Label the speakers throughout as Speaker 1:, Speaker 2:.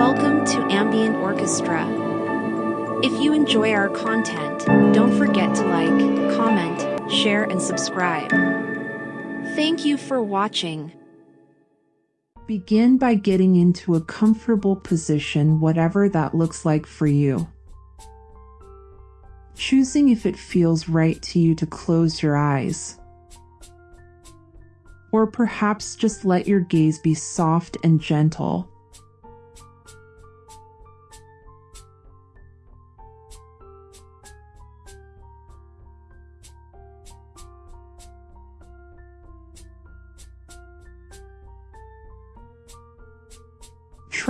Speaker 1: Welcome to Ambient Orchestra. If you enjoy our content, don't forget to like, comment, share, and subscribe. Thank you for watching.
Speaker 2: Begin by getting into a comfortable position, whatever that looks like for you. Choosing if it feels right to you to close your eyes. Or perhaps just let your gaze be soft and gentle.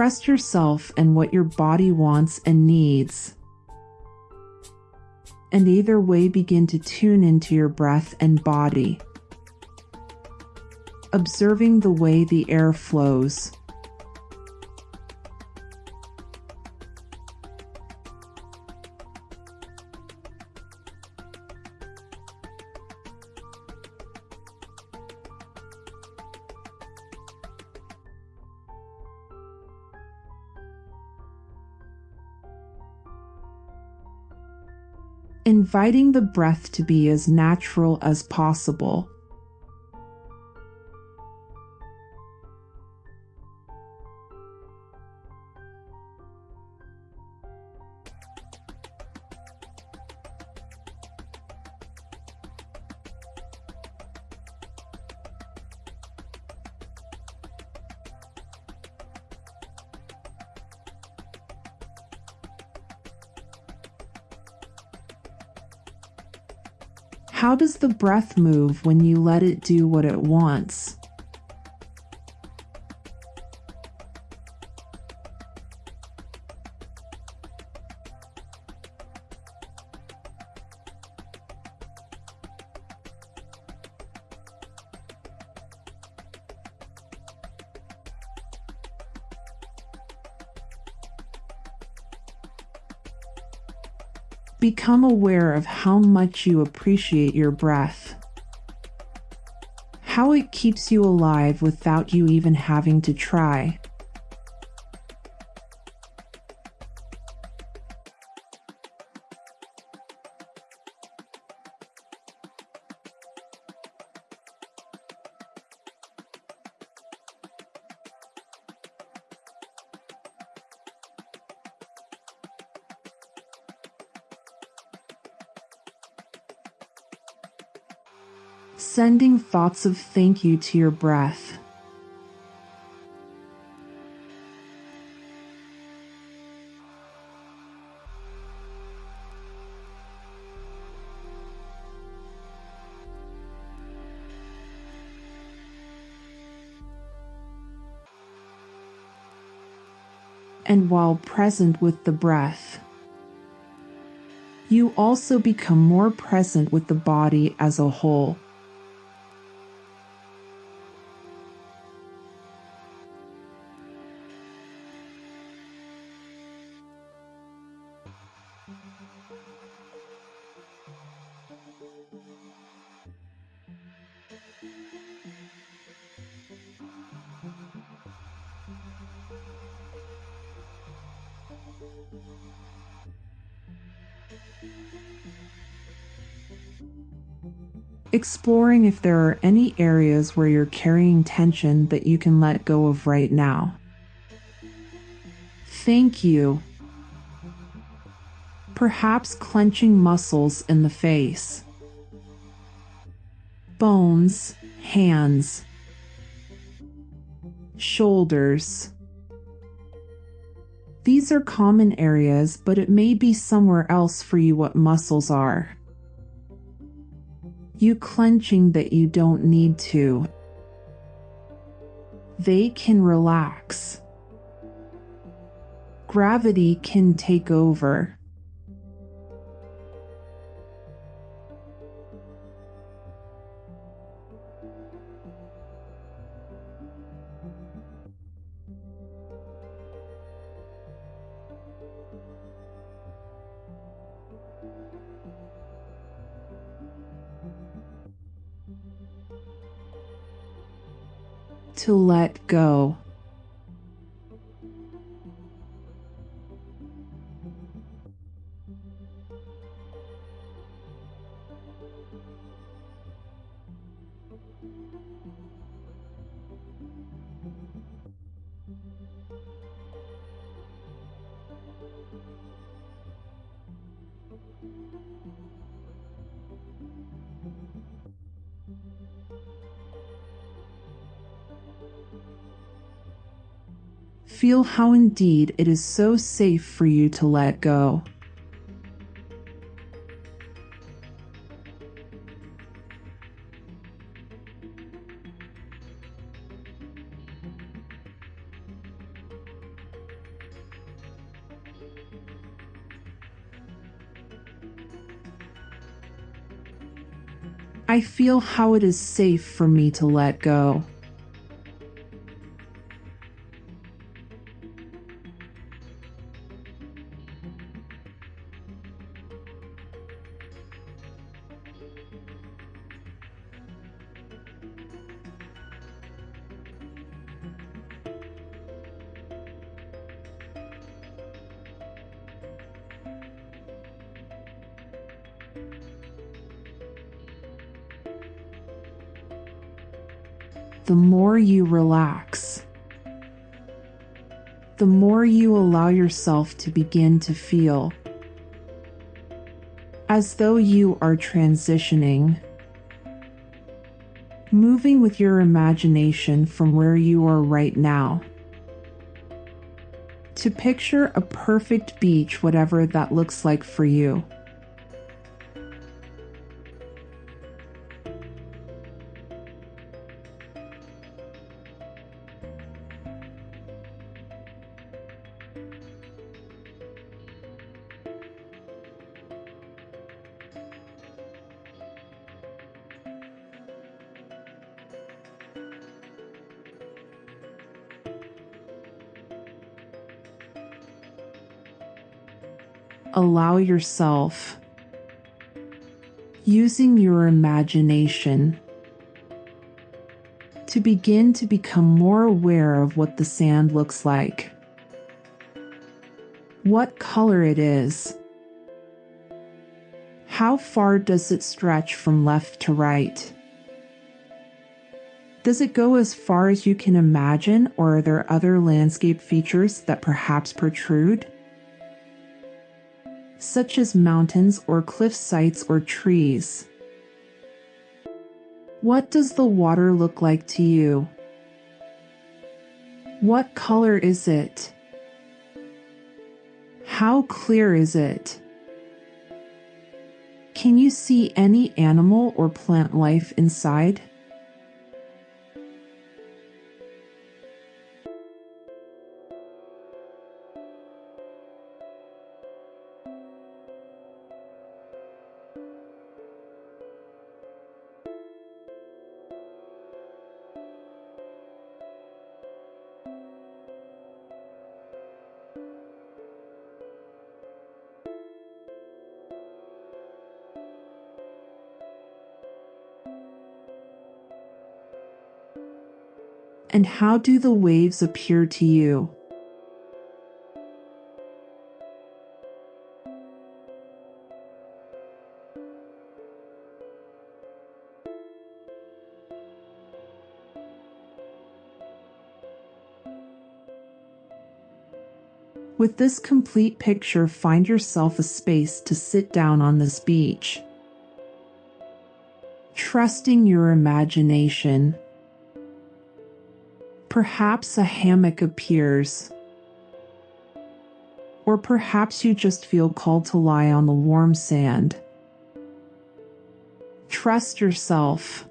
Speaker 2: Trust yourself and what your body wants and needs. And either way, begin to tune into your breath and body, observing the way the air flows. Inviting the breath to be as natural as possible. How does the breath move when you let it do what it wants? Become aware of how much you appreciate your breath. How it keeps you alive without you even having to try. Thoughts of thank you to your breath. And while present with the breath, you also become more present with the body as a whole. Exploring if there are any areas where you're carrying tension that you can let go of right now. Thank you. Perhaps clenching muscles in the face, bones, hands, shoulders. These are common areas, but it may be somewhere else for you what muscles are. You clenching that you don't need to. They can relax. Gravity can take over. To let go. Feel how indeed it is so safe for you to let go. I feel how it is safe for me to let go. The more you relax, the more you allow yourself to begin to feel as though you are transitioning, moving with your imagination from where you are right now to picture a perfect beach, whatever that looks like for you. Yourself using your imagination to begin to become more aware of what the sand looks like, what color it is, how far does it stretch from left to right. Does it go as far as you can imagine, or are there other landscape features that perhaps protrude? Such as mountains or cliff sites or trees. What does the water look like to you? What color is it? How clear is it? Can you see any animal or plant life inside? And how do the waves appear to you? With this complete picture, find yourself a space to sit down on this beach. Trusting your imagination Perhaps a hammock appears. Or perhaps you just feel called to lie on the warm sand. Trust yourself.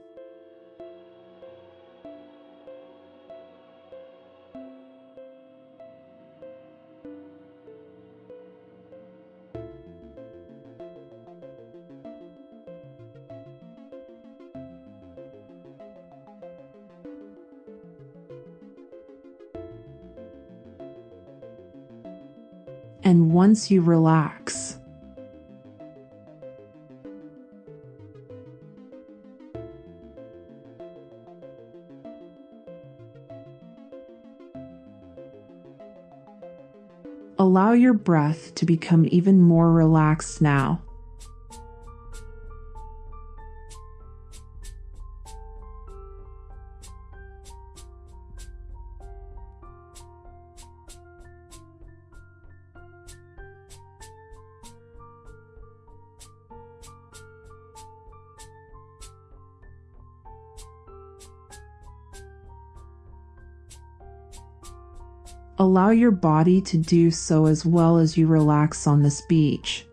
Speaker 2: Once you relax, allow your breath to become even more relaxed now. Allow your body to do so as well as you relax on this beach.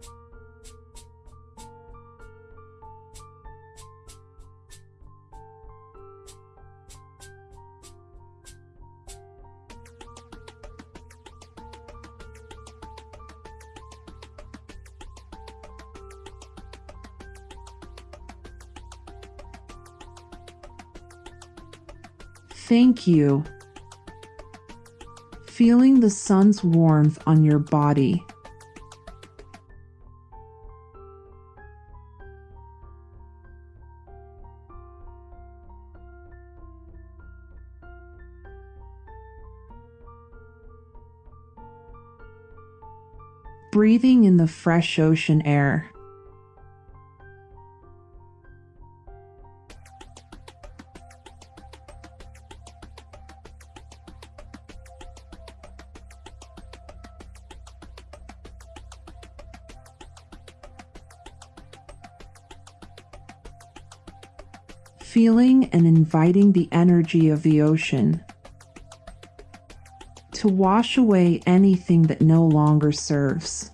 Speaker 2: Thank you. Feeling the sun's warmth on your body. Breathing in the fresh ocean air. Inviting the energy of the ocean to wash away anything that no longer serves.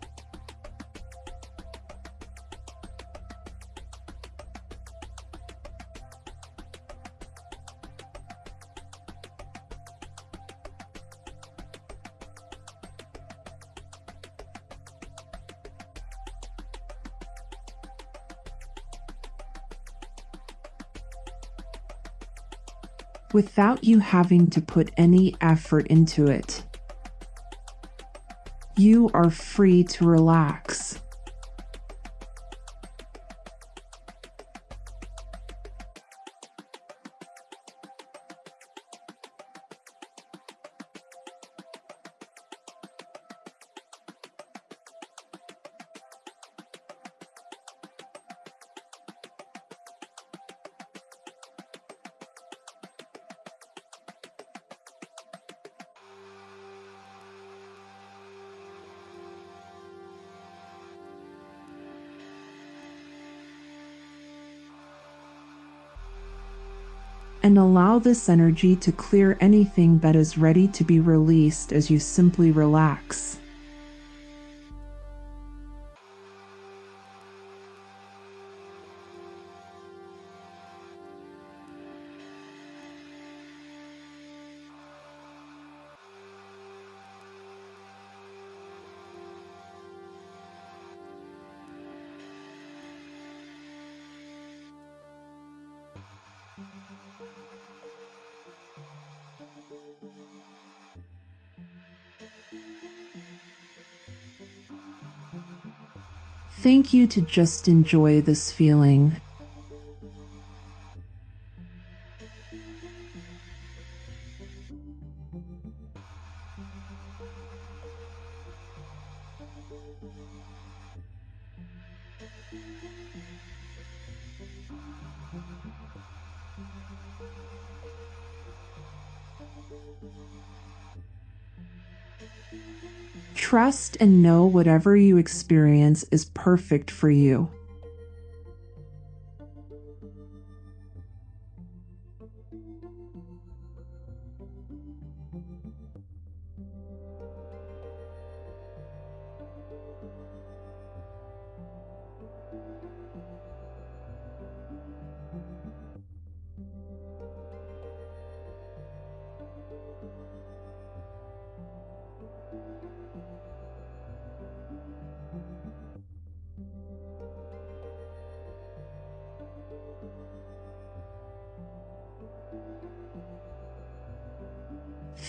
Speaker 2: Without you having to put any effort into it. You are free to relax. And allow this energy to clear anything that is ready to be released as you simply relax. Thank you to just enjoy this feeling. Trust and know whatever you experience is perfect for you.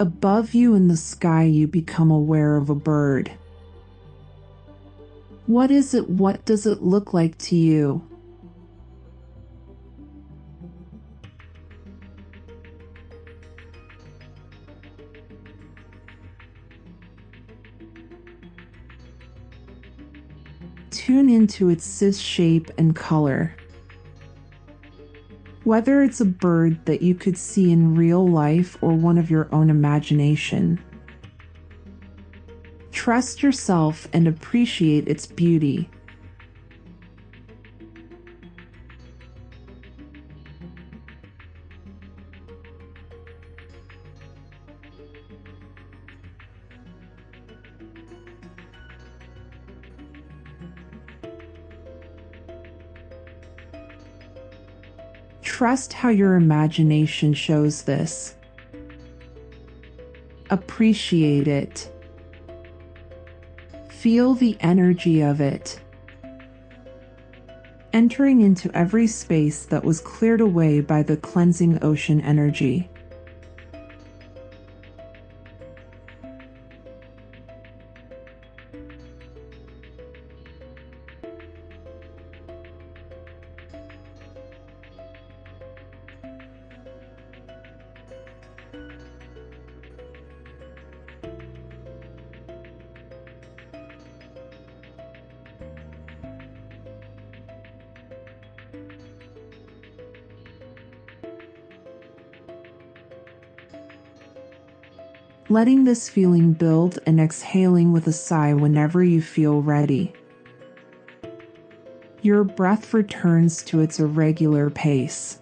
Speaker 2: Above you in the sky, you become aware of a bird. What is it? What does it look like to you? Tune into its shape and color. Whether it's a bird that you could see in real life or one of your own imagination. Trust yourself and appreciate its beauty. Trust how your imagination shows this. Appreciate it. Feel the energy of it. Entering into every space that was cleared away by the cleansing ocean energy. Letting this feeling build and exhaling with a sigh whenever you feel ready. Your breath returns to its irregular pace.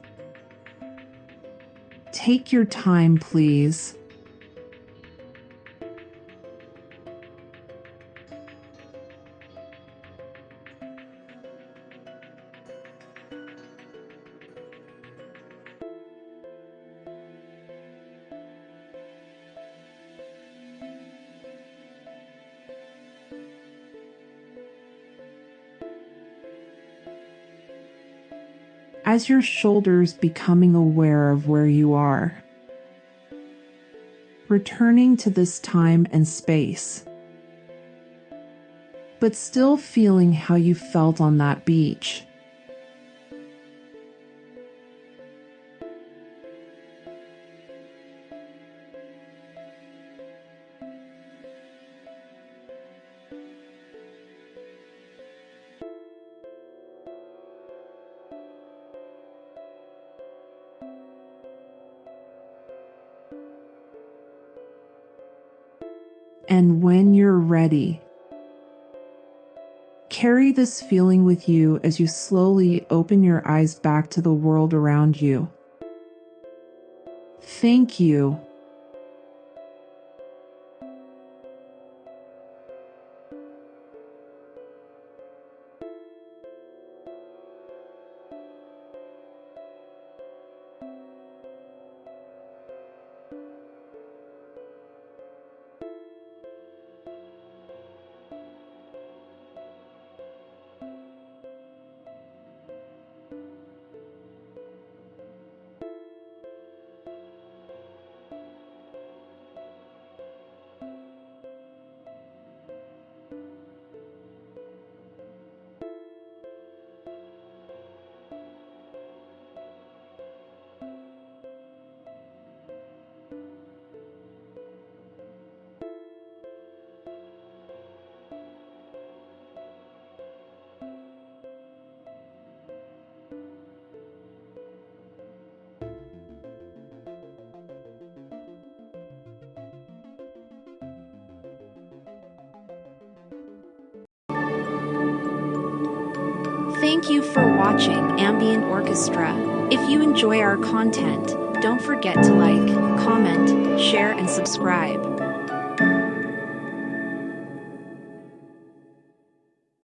Speaker 2: Take your time, please. As your shoulders becoming aware of where you are. Returning to this time and space, but still feeling how you felt on that beach. And when you're ready. Carry this feeling with you as you slowly open your eyes back to the world around you. Thank you
Speaker 1: Thank you for watching Ambient Orchestra. If you enjoy our content, don't forget to like, comment, share and subscribe.